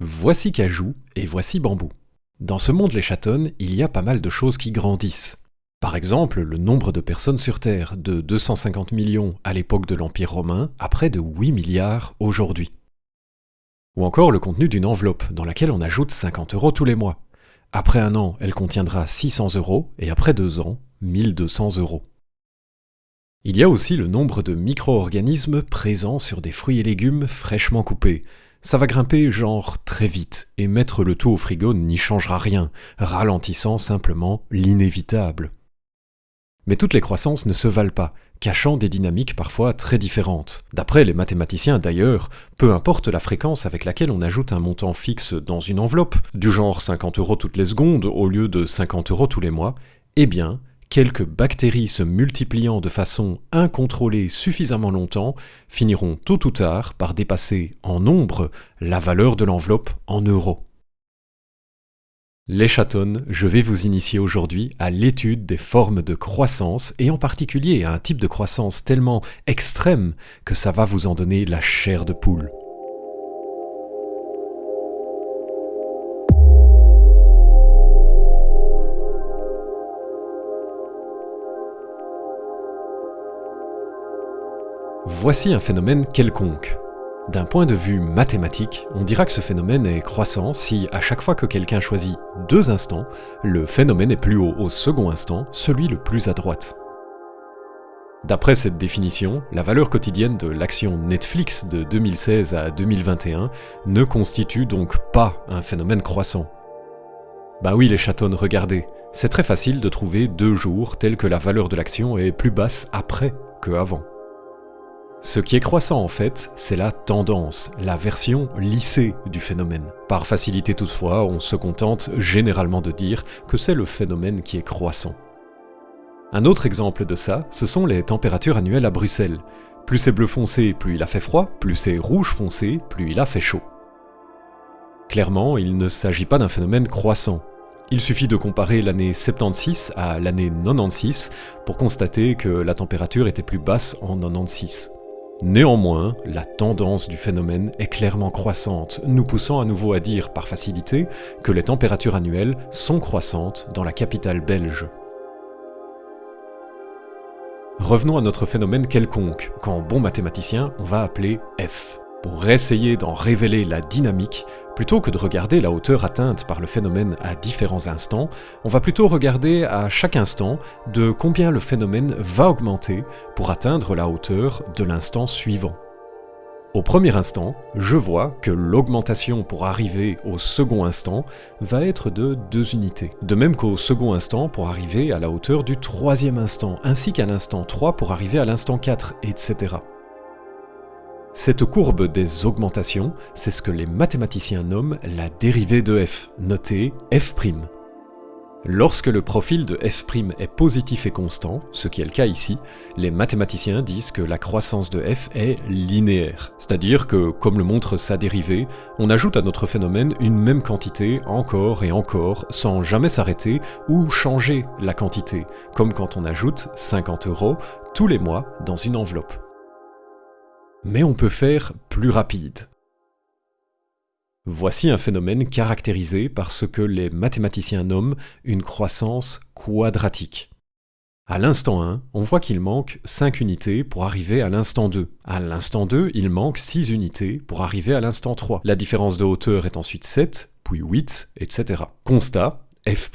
Voici Cajou et voici Bambou. Dans ce monde les chatons, il y a pas mal de choses qui grandissent. Par exemple, le nombre de personnes sur Terre, de 250 millions à l'époque de l'Empire romain, à près de 8 milliards aujourd'hui. Ou encore le contenu d'une enveloppe, dans laquelle on ajoute 50 euros tous les mois. Après un an, elle contiendra 600 euros, et après deux ans, 1200 euros. Il y a aussi le nombre de micro-organismes présents sur des fruits et légumes fraîchement coupés. Ça va grimper genre très vite, et mettre le tout au frigo n'y changera rien, ralentissant simplement l'inévitable. Mais toutes les croissances ne se valent pas, cachant des dynamiques parfois très différentes. D'après les mathématiciens d'ailleurs, peu importe la fréquence avec laquelle on ajoute un montant fixe dans une enveloppe, du genre 50 euros toutes les secondes au lieu de 50 euros tous les mois, eh bien, quelques bactéries se multipliant de façon incontrôlée suffisamment longtemps finiront tôt ou tard par dépasser en nombre la valeur de l'enveloppe en euros. Les chatons, je vais vous initier aujourd'hui à l'étude des formes de croissance et en particulier à un type de croissance tellement extrême que ça va vous en donner la chair de poule. Voici un phénomène quelconque. D'un point de vue mathématique, on dira que ce phénomène est croissant si, à chaque fois que quelqu'un choisit deux instants, le phénomène est plus haut au second instant, celui le plus à droite. D'après cette définition, la valeur quotidienne de l'action Netflix de 2016 à 2021 ne constitue donc pas un phénomène croissant. Bah oui les chatons, regardez, c'est très facile de trouver deux jours tels que la valeur de l'action est plus basse après que avant. Ce qui est croissant en fait, c'est la tendance, la version lissée du phénomène. Par facilité toutefois, on se contente généralement de dire que c'est le phénomène qui est croissant. Un autre exemple de ça, ce sont les températures annuelles à Bruxelles. Plus c'est bleu foncé, plus il a fait froid, plus c'est rouge foncé, plus il a fait chaud. Clairement, il ne s'agit pas d'un phénomène croissant. Il suffit de comparer l'année 76 à l'année 96 pour constater que la température était plus basse en 96. Néanmoins, la tendance du phénomène est clairement croissante, nous poussant à nouveau à dire par facilité que les températures annuelles sont croissantes dans la capitale belge. Revenons à notre phénomène quelconque, qu'en bon mathématicien on va appeler f. Pour essayer d'en révéler la dynamique, plutôt que de regarder la hauteur atteinte par le phénomène à différents instants, on va plutôt regarder à chaque instant de combien le phénomène va augmenter pour atteindre la hauteur de l'instant suivant. Au premier instant, je vois que l'augmentation pour arriver au second instant va être de 2 unités. De même qu'au second instant pour arriver à la hauteur du troisième instant, ainsi qu'à l'instant 3 pour arriver à l'instant 4, etc. Cette courbe des augmentations, c'est ce que les mathématiciens nomment la dérivée de f, notée f'. Lorsque le profil de f' est positif et constant, ce qui est le cas ici, les mathématiciens disent que la croissance de f est linéaire. C'est-à-dire que, comme le montre sa dérivée, on ajoute à notre phénomène une même quantité encore et encore, sans jamais s'arrêter ou changer la quantité, comme quand on ajoute 50 euros tous les mois dans une enveloppe. Mais on peut faire plus rapide. Voici un phénomène caractérisé par ce que les mathématiciens nomment une croissance quadratique. À l'instant 1, on voit qu'il manque 5 unités pour arriver à l'instant 2. À l'instant 2, il manque 6 unités pour arriver à l'instant 3. La différence de hauteur est ensuite 7, puis 8, etc. Constat, f',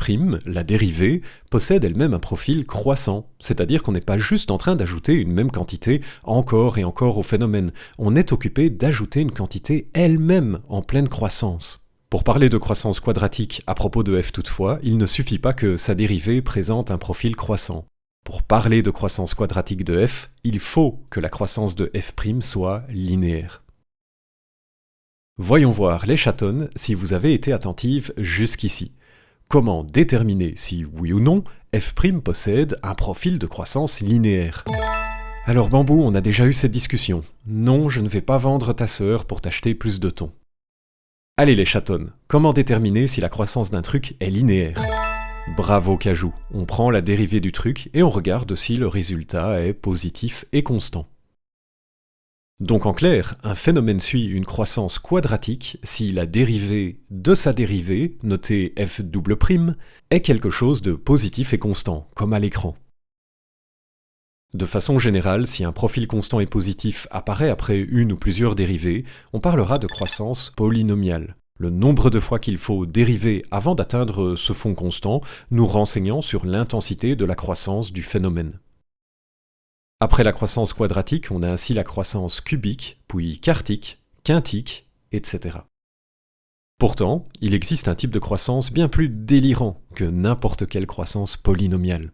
la dérivée, possède elle-même un profil croissant, c'est-à-dire qu'on n'est pas juste en train d'ajouter une même quantité encore et encore au phénomène, on est occupé d'ajouter une quantité elle-même en pleine croissance. Pour parler de croissance quadratique à propos de f toutefois, il ne suffit pas que sa dérivée présente un profil croissant. Pour parler de croissance quadratique de f, il faut que la croissance de f' soit linéaire. Voyons voir les chatons si vous avez été attentive jusqu'ici. Comment déterminer si, oui ou non, f' possède un profil de croissance linéaire? Alors Bambou, on a déjà eu cette discussion. Non, je ne vais pas vendre ta sœur pour t'acheter plus de thon. Allez les chatons, comment déterminer si la croissance d'un truc est linéaire? Bravo Cajou, on prend la dérivée du truc et on regarde si le résultat est positif et constant. Donc en clair, un phénomène suit une croissance quadratique si la dérivée de sa dérivée, notée f double prime, est quelque chose de positif et constant, comme à l'écran. De façon générale, si un profil constant et positif apparaît après une ou plusieurs dérivées, on parlera de croissance polynomiale. Le nombre de fois qu'il faut dériver avant d'atteindre ce fond constant, nous renseignant sur l'intensité de la croissance du phénomène. Après la croissance quadratique, on a ainsi la croissance cubique, puis quartique, quintique, etc. Pourtant, il existe un type de croissance bien plus délirant que n'importe quelle croissance polynomiale.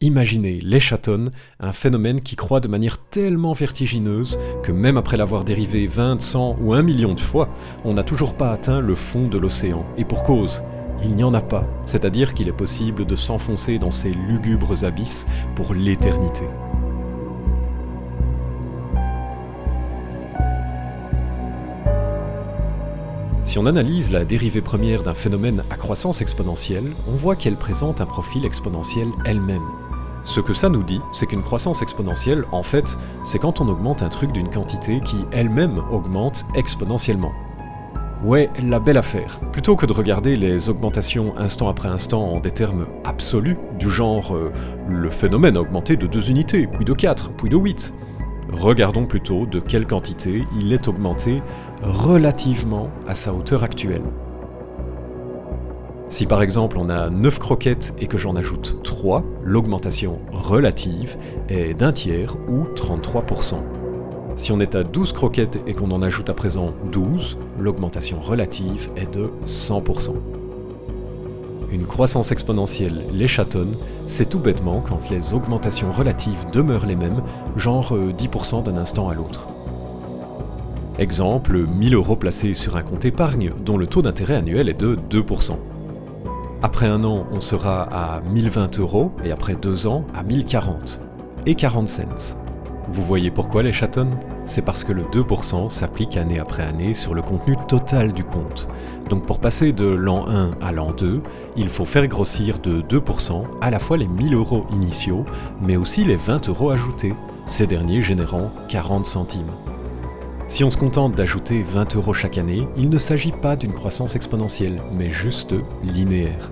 Imaginez l'échatonne, un phénomène qui croît de manière tellement vertigineuse que même après l'avoir dérivé 20, 100 ou 1 million de fois, on n'a toujours pas atteint le fond de l'océan. Et pour cause, il n'y en a pas, c'est-à-dire qu'il est possible de s'enfoncer dans ces lugubres abysses pour l'éternité. Si on analyse la dérivée première d'un phénomène à croissance exponentielle, on voit qu'elle présente un profil exponentiel elle-même. Ce que ça nous dit, c'est qu'une croissance exponentielle, en fait, c'est quand on augmente un truc d'une quantité qui elle-même augmente exponentiellement. Ouais, la belle affaire. Plutôt que de regarder les augmentations instant après instant en des termes absolus, du genre euh, le phénomène a augmenté de 2 unités, puis de 4, puis de 8, regardons plutôt de quelle quantité il est augmenté relativement à sa hauteur actuelle. Si par exemple on a 9 croquettes et que j'en ajoute 3, l'augmentation relative est d'un tiers ou 33%. Si on est à 12 croquettes et qu'on en ajoute à présent 12, l'augmentation relative est de 100%. Une croissance exponentielle les chatonne, c'est tout bêtement quand les augmentations relatives demeurent les mêmes, genre 10% euh, d'un instant à l'autre. Exemple, 1000 euros placés sur un compte épargne dont le taux d'intérêt annuel est de 2%. Après un an, on sera à 1020 euros et après deux ans à 1040 et 40 cents. Vous voyez pourquoi les chatonnes C'est parce que le 2% s'applique année après année sur le contenu total du compte. Donc pour passer de l'an 1 à l'an 2, il faut faire grossir de 2% à la fois les 1000 euros initiaux, mais aussi les 20 euros ajoutés, ces derniers générant 40 centimes. Si on se contente d'ajouter 20 euros chaque année, il ne s'agit pas d'une croissance exponentielle, mais juste linéaire.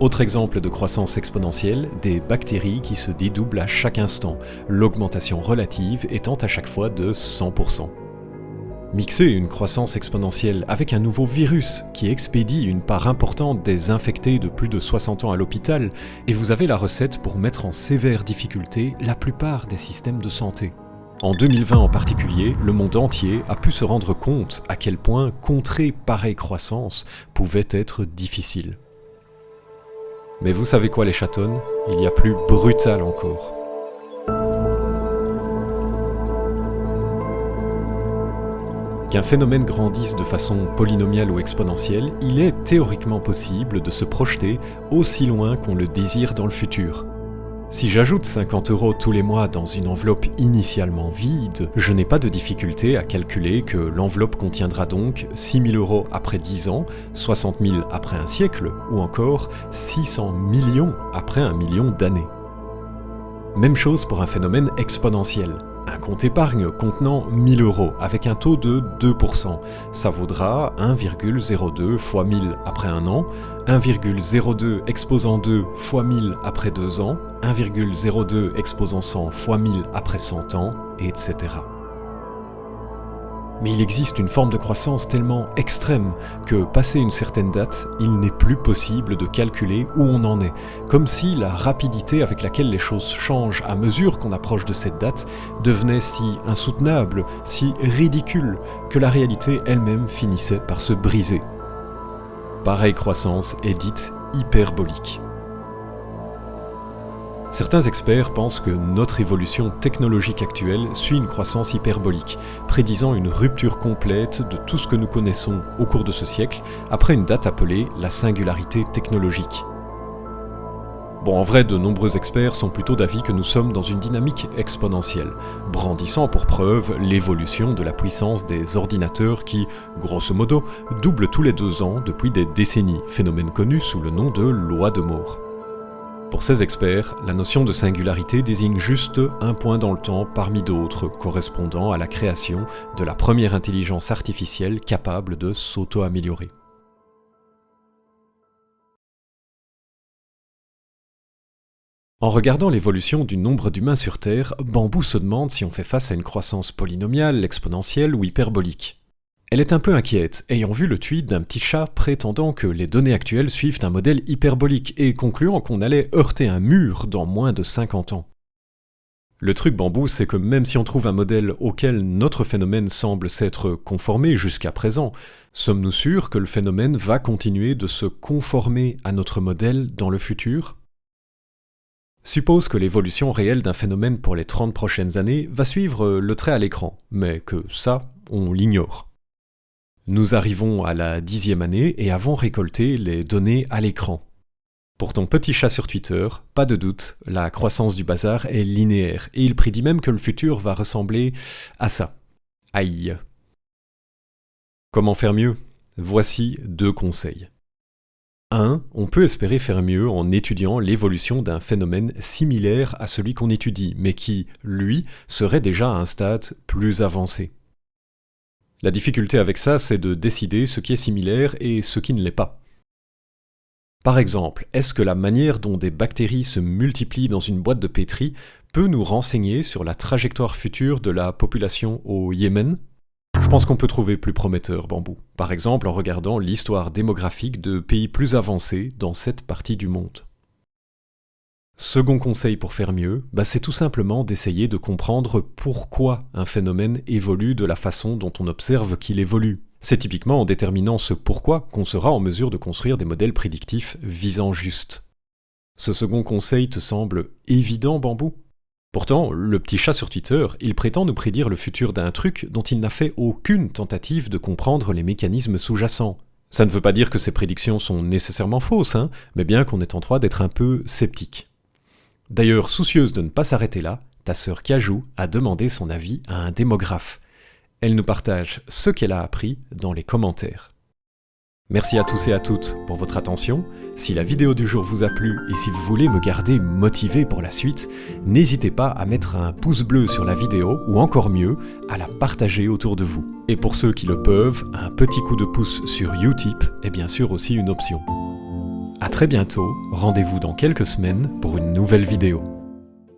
Autre exemple de croissance exponentielle, des bactéries qui se dédoublent à chaque instant, l'augmentation relative étant à chaque fois de 100%. Mixer une croissance exponentielle avec un nouveau virus qui expédie une part importante des infectés de plus de 60 ans à l'hôpital, et vous avez la recette pour mettre en sévère difficulté la plupart des systèmes de santé. En 2020 en particulier, le monde entier a pu se rendre compte à quel point contrer pareille croissance pouvait être difficile. Mais vous savez quoi les chatonnes Il y a plus brutal encore. Qu'un phénomène grandisse de façon polynomiale ou exponentielle, il est théoriquement possible de se projeter aussi loin qu'on le désire dans le futur. Si j'ajoute 50 euros tous les mois dans une enveloppe initialement vide, je n'ai pas de difficulté à calculer que l'enveloppe contiendra donc 6 000 euros après 10 ans, 60 000 après un siècle, ou encore 600 millions après un million d'années. Même chose pour un phénomène exponentiel. Un compte épargne contenant 1000 euros avec un taux de 2%, ça vaudra 1,02 fois 1000 après un an, 1,02 exposant 2 fois 1000 après 2 ans, 1,02 exposant 100 fois 1000 après 100 ans, etc. Mais il existe une forme de croissance tellement extrême que, passé une certaine date, il n'est plus possible de calculer où on en est, comme si la rapidité avec laquelle les choses changent à mesure qu'on approche de cette date devenait si insoutenable, si ridicule, que la réalité elle-même finissait par se briser. Pareille croissance est dite hyperbolique. Certains experts pensent que notre évolution technologique actuelle suit une croissance hyperbolique, prédisant une rupture complète de tout ce que nous connaissons au cours de ce siècle, après une date appelée la singularité technologique. Bon, en vrai, de nombreux experts sont plutôt d'avis que nous sommes dans une dynamique exponentielle, brandissant pour preuve l'évolution de la puissance des ordinateurs qui, grosso modo, doublent tous les deux ans depuis des décennies, phénomène connu sous le nom de loi de Moore. Pour ces experts, la notion de singularité désigne juste un point dans le temps parmi d'autres correspondant à la création de la première intelligence artificielle capable de s'auto-améliorer. En regardant l'évolution du nombre d'humains sur Terre, Bambou se demande si on fait face à une croissance polynomiale, exponentielle ou hyperbolique. Elle est un peu inquiète, ayant vu le tweet d'un petit chat prétendant que les données actuelles suivent un modèle hyperbolique et concluant qu'on allait heurter un mur dans moins de 50 ans. Le truc bambou, c'est que même si on trouve un modèle auquel notre phénomène semble s'être conformé jusqu'à présent, sommes-nous sûrs que le phénomène va continuer de se conformer à notre modèle dans le futur? Suppose que l'évolution réelle d'un phénomène pour les 30 prochaines années va suivre le trait à l'écran, mais que ça, on l'ignore. Nous arrivons à la dixième année et avons récolté les données à l'écran. Pour ton petit chat sur Twitter, pas de doute, la croissance du bazar est linéaire, et il prédit même que le futur va ressembler à ça. Aïe. Comment faire mieux? Voici deux conseils. 1. On peut espérer faire mieux en étudiant l'évolution d'un phénomène similaire à celui qu'on étudie, mais qui, lui, serait déjà à un stade plus avancé. La difficulté avec ça, c'est de décider ce qui est similaire et ce qui ne l'est pas. Par exemple, est-ce que la manière dont des bactéries se multiplient dans une boîte de pétri peut nous renseigner sur la trajectoire future de la population au Yémen? Je pense qu'on peut trouver plus prometteur Bambou, par exemple en regardant l'histoire démographique de pays plus avancés dans cette partie du monde. Second conseil pour faire mieux, bah c'est tout simplement d'essayer de comprendre pourquoi un phénomène évolue de la façon dont on observe qu'il évolue. C'est typiquement en déterminant ce pourquoi qu'on sera en mesure de construire des modèles prédictifs visant juste. Ce second conseil te semble évident, Bambou? Pourtant, le petit chat sur Twitter, il prétend nous prédire le futur d'un truc dont il n'a fait aucune tentative de comprendre les mécanismes sous-jacents. Ça ne veut pas dire que ces prédictions sont nécessairement fausses, hein, mais bien qu'on est en droit d'être un peu sceptique. D'ailleurs, soucieuse de ne pas s'arrêter là, ta sœur Cajou a demandé son avis à un démographe. Elle nous partage ce qu'elle a appris dans les commentaires. Merci à tous et à toutes pour votre attention. Si la vidéo du jour vous a plu et si vous voulez me garder motivé pour la suite, n'hésitez pas à mettre un pouce bleu sur la vidéo ou encore mieux, à la partager autour de vous. Et pour ceux qui le peuvent, un petit coup de pouce sur Utip est bien sûr aussi une option. A très bientôt, rendez-vous dans quelques semaines pour une nouvelle vidéo.